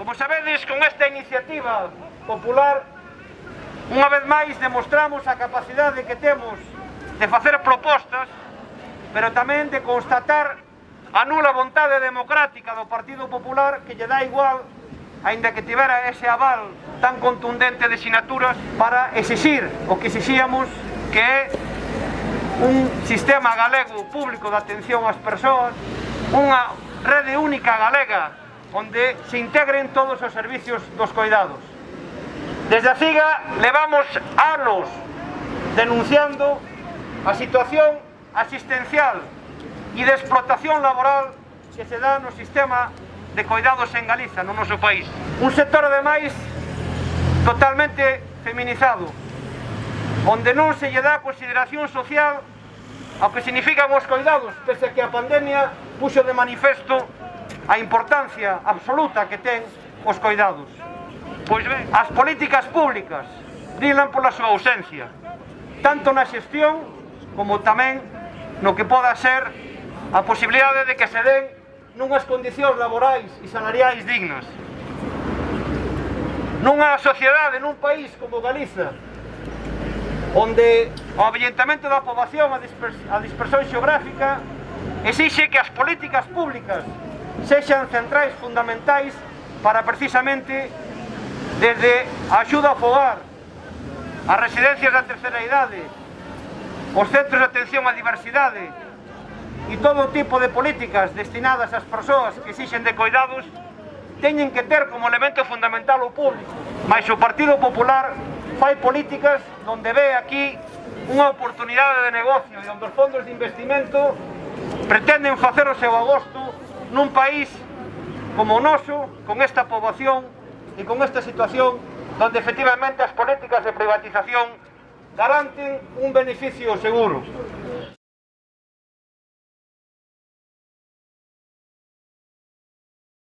Como sabedes, con esta iniciativa popular, unha vez máis demostramos a capacidade que temos de facer propostas, pero tamén de constatar a nula vontade democrática do Partido Popular que lle dá igual, aínda que tivera ese aval tan contundente de sinaturas, para exixir o que exixíamos que é un sistema galego público de atención ás persoas, unha rede única galega onde se integren todos os servicios dos coidados. Desde a CIGA levamos anos denunciando a situación asistencial e de explotación laboral que se dá no sistema de coidados en Galiza, no noso país. Un sector, ademais, totalmente feminizado, onde non se lle dá consideración social ao que significan os coidados, pese a que a pandemia puxo de manifesto a importancia absoluta que ten os coidados. Pois ben, as políticas públicas dilan pola súa ausencia, tanto na xestión como tamén no que poda ser a posibilidade de que se den nunhas condicións laborais e salariais dignas. Nunha sociedade, nun país como Galiza, onde o avellentamento da poboación, a dispersión xeográfica, exixe que as políticas públicas sexan centrais fundamentais para precisamente desde a axuda ao fogar, as residencias da terceira idade, os centros de atención á diversidade e todo tipo de políticas destinadas ás persoas que exixen de cuidados teñen que ter como elemento fundamental o público. Mais o Partido Popular fai políticas donde ve aquí unha oportunidade de negocio e onde os fondos de investimento pretenden facer o seu agosto nun país como o noso, con esta poboación e con esta situación donde efectivamente as políticas de privatización garanten un beneficio seguro.